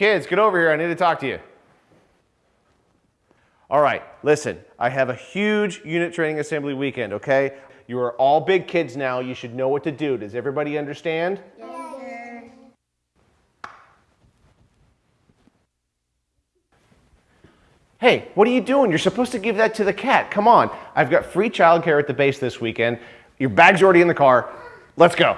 Kids, get over here. I need to talk to you. All right, listen, I have a huge unit training assembly weekend, okay? You are all big kids now. You should know what to do. Does everybody understand? Yes, sir. Hey, what are you doing? You're supposed to give that to the cat. Come on. I've got free childcare at the base this weekend. Your bag's already in the car. Let's go.